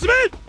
進め